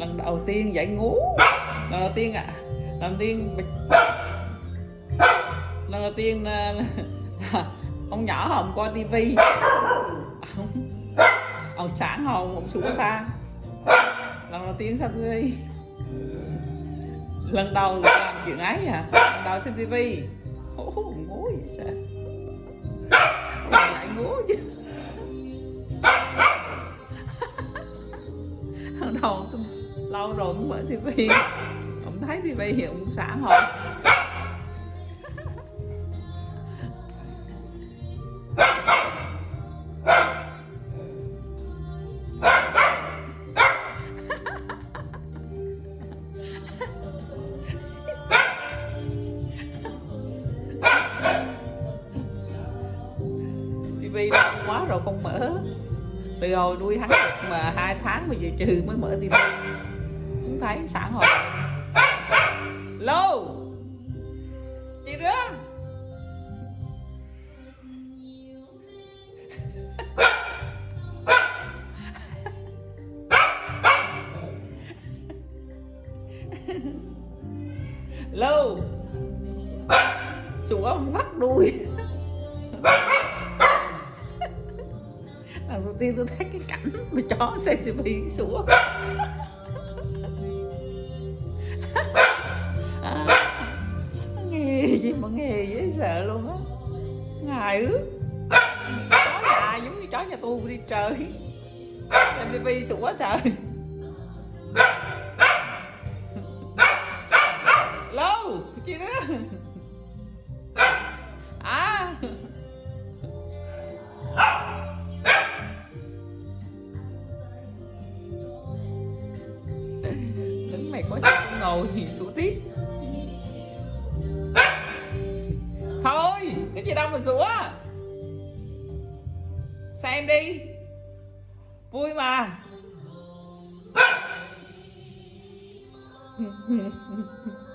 lần đầu tiên dạy ngủ lần đầu tiên ạ. À, lần đầu tiên lần đầu tiên à, ông nhỏ hồng coi tivi. Ông, ông sáng hồng ông xuống xa lần đầu tiên sao tivi? Lần đầu làm chuyện ấy à lần đầu xem tivi. Ngủ vậy sao? Lại ngủ chứ. Lần đầu tôi lâu rồi không mở tivi. Ông thấy tivi thì cũng sáng hồng tivi lâu quá rồi không mở. Từ hồi nuôi hắn mà hai tháng mà giờ trừ mới mở tivi cũng thấy xã hội. Lô. Chị rương. Lô. Sủa ông ngắt đuôi lần đầu tiên tôi thấy cái cảnh mà chó xem tivi sủa mà nghe dễ sợ luôn á. Ngài ước. Chó nhà giống như chó nhà tu đi trời. Xem tivi quá trời. Lâu chị đó. À. Đứng mày có chỗ ngồi thì thủ tiết cái gì đâu mà rủa xem đi? Vui mà.